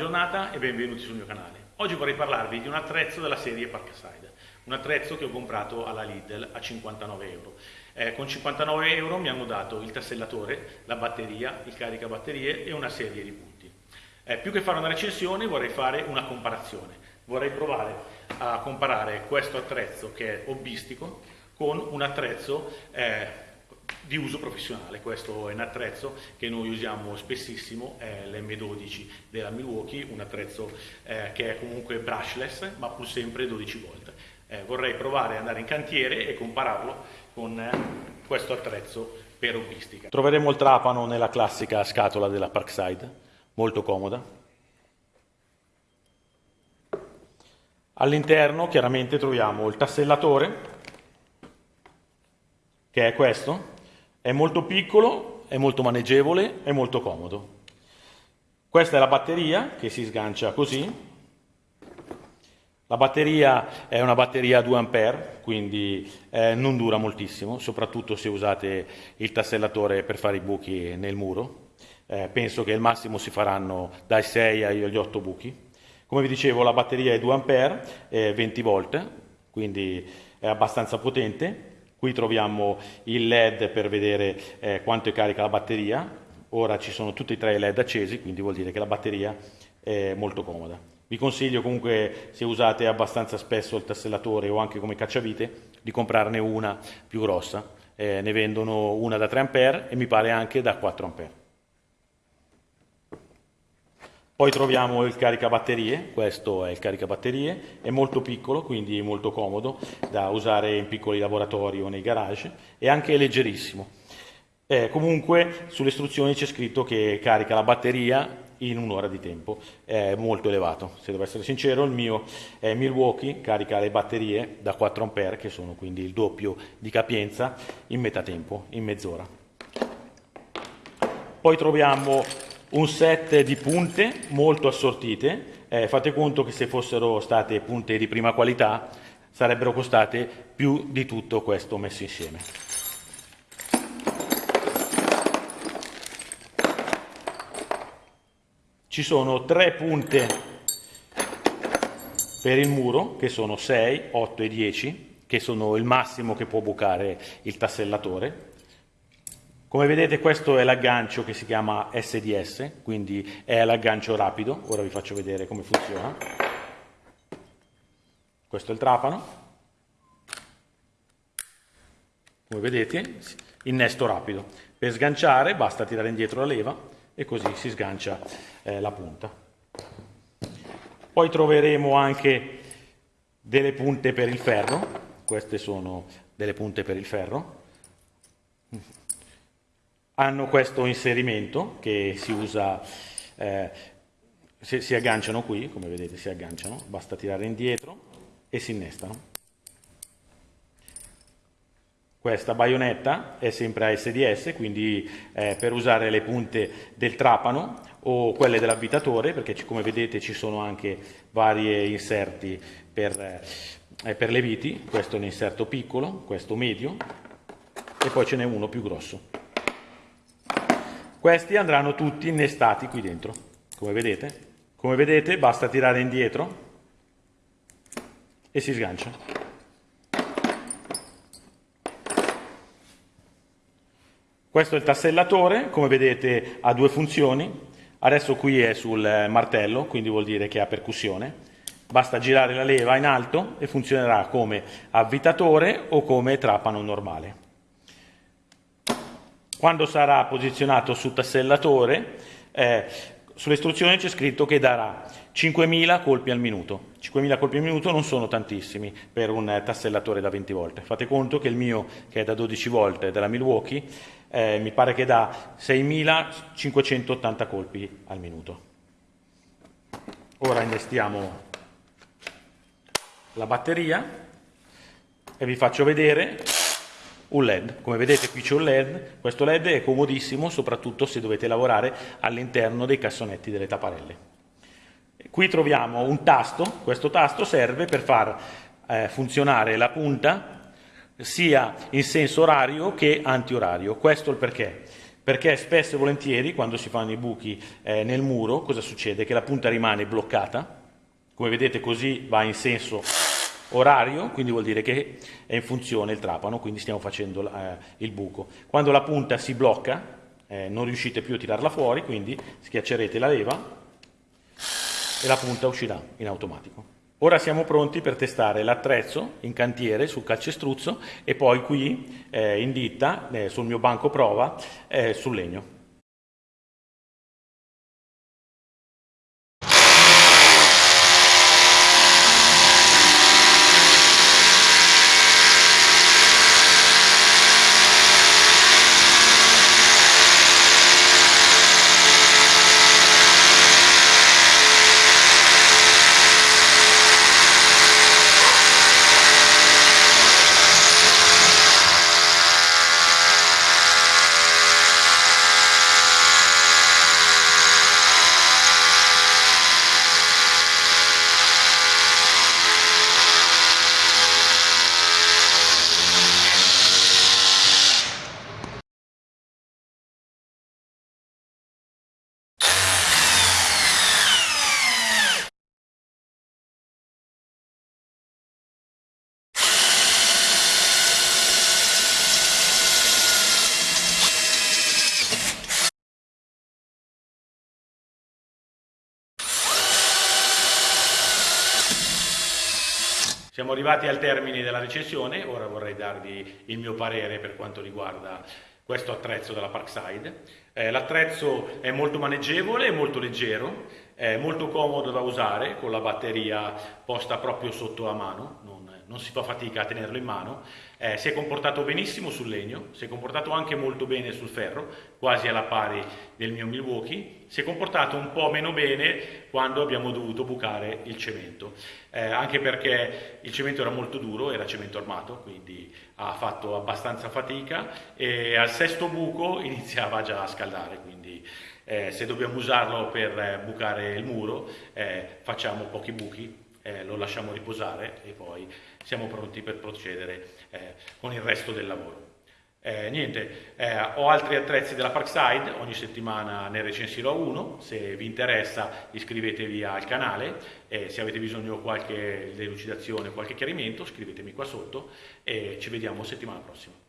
giornata e benvenuti sul mio canale. Oggi vorrei parlarvi di un attrezzo della serie Parkside, un attrezzo che ho comprato alla Lidl a 59 euro. Eh, con 59 euro mi hanno dato il tassellatore, la batteria, il caricabatterie e una serie di punti. Eh, più che fare una recensione vorrei fare una comparazione. Vorrei provare a comparare questo attrezzo che è hobbistico con un attrezzo eh, di uso professionale. Questo è un attrezzo che noi usiamo spessissimo, è l'M12 della Milwaukee, un attrezzo eh, che è comunque brushless ma pur sempre 12 volt. Eh, vorrei provare ad andare in cantiere e compararlo con eh, questo attrezzo per hobbistica. Troveremo il trapano nella classica scatola della Parkside, molto comoda. All'interno chiaramente troviamo il tassellatore, che è questo, è molto piccolo, è molto maneggevole, è molto comodo. Questa è la batteria che si sgancia così. La batteria è una batteria a 2 A, quindi eh, non dura moltissimo, soprattutto se usate il tassellatore per fare i buchi nel muro. Eh, penso che al massimo si faranno dai 6 agli 8 buchi. Come vi dicevo la batteria è 2 A, eh, 20 volt, quindi è abbastanza potente Qui troviamo il LED per vedere eh, quanto è carica la batteria. Ora ci sono tutti e tre i LED accesi, quindi vuol dire che la batteria è molto comoda. Vi consiglio comunque, se usate abbastanza spesso il tassellatore o anche come cacciavite, di comprarne una più grossa. Eh, ne vendono una da 3 A e mi pare anche da 4 A. Poi troviamo il caricabatterie, questo è il caricabatterie, è molto piccolo, quindi molto comodo da usare in piccoli laboratori o nei garage e anche leggerissimo. Eh, comunque sulle istruzioni c'è scritto che carica la batteria in un'ora di tempo, è molto elevato. Se devo essere sincero, il mio è Milwaukee, carica le batterie da 4 A, che sono quindi il doppio di capienza, in metà tempo, in mezz'ora. Poi troviamo un set di punte molto assortite, eh, fate conto che se fossero state punte di prima qualità sarebbero costate più di tutto questo messo insieme. Ci sono tre punte per il muro, che sono 6, 8 e 10, che sono il massimo che può bucare il tassellatore. Come vedete questo è l'aggancio che si chiama SDS, quindi è l'aggancio rapido, ora vi faccio vedere come funziona. Questo è il trapano, come vedete innesto rapido. Per sganciare basta tirare indietro la leva e così si sgancia eh, la punta. Poi troveremo anche delle punte per il ferro, queste sono delle punte per il ferro, hanno questo inserimento che si usa, eh, si, si agganciano qui, come vedete si agganciano, basta tirare indietro e si innestano. Questa baionetta è sempre a SDS, quindi eh, per usare le punte del trapano o quelle dell'avvitatore, perché come vedete ci sono anche vari inserti per, eh, per le viti, questo è un inserto piccolo, questo medio e poi ce n'è uno più grosso. Questi andranno tutti innestati qui dentro, come vedete. Come vedete basta tirare indietro e si sgancia. Questo è il tassellatore, come vedete ha due funzioni. Adesso qui è sul martello, quindi vuol dire che ha percussione. Basta girare la leva in alto e funzionerà come avvitatore o come trapano normale. Quando sarà posizionato sul tassellatore, eh, sulle istruzioni c'è scritto che darà 5.000 colpi al minuto. 5.000 colpi al minuto non sono tantissimi per un tassellatore da 20 volte. Fate conto che il mio, che è da 12 volte, della Milwaukee, eh, mi pare che dà 6.580 colpi al minuto. Ora innestiamo la batteria e vi faccio vedere un LED. Come vedete qui c'è un LED, questo LED è comodissimo soprattutto se dovete lavorare all'interno dei cassonetti delle tapparelle. Qui troviamo un tasto, questo tasto serve per far eh, funzionare la punta sia in senso orario che antiorario. Questo è il perché perché spesso e volentieri quando si fanno i buchi eh, nel muro cosa succede? Che la punta rimane bloccata, come vedete così va in senso orario, quindi vuol dire che è in funzione il trapano, quindi stiamo facendo eh, il buco. Quando la punta si blocca eh, non riuscite più a tirarla fuori, quindi schiaccerete la leva e la punta uscirà in automatico. Ora siamo pronti per testare l'attrezzo in cantiere sul calcestruzzo e poi qui eh, in ditta eh, sul mio banco prova eh, sul legno. Siamo arrivati al termine della recensione, ora vorrei darvi il mio parere per quanto riguarda questo attrezzo della Parkside. Eh, l'attrezzo è molto maneggevole, molto leggero, è molto comodo da usare con la batteria posta proprio sotto la mano, non non si fa fatica a tenerlo in mano, eh, si è comportato benissimo sul legno, si è comportato anche molto bene sul ferro, quasi alla pari del mio Milwaukee, si è comportato un po' meno bene quando abbiamo dovuto bucare il cemento, eh, anche perché il cemento era molto duro, era cemento armato, quindi ha fatto abbastanza fatica e al sesto buco iniziava già a scaldare, quindi eh, se dobbiamo usarlo per eh, bucare il muro eh, facciamo pochi buchi eh, lo lasciamo riposare e poi siamo pronti per procedere eh, con il resto del lavoro. Eh, niente, eh, ho altri attrezzi della Parkside, ogni settimana ne recensirò uno, se vi interessa iscrivetevi al canale, eh, se avete bisogno di qualche delucidazione, qualche chiarimento scrivetemi qua sotto e ci vediamo settimana prossima.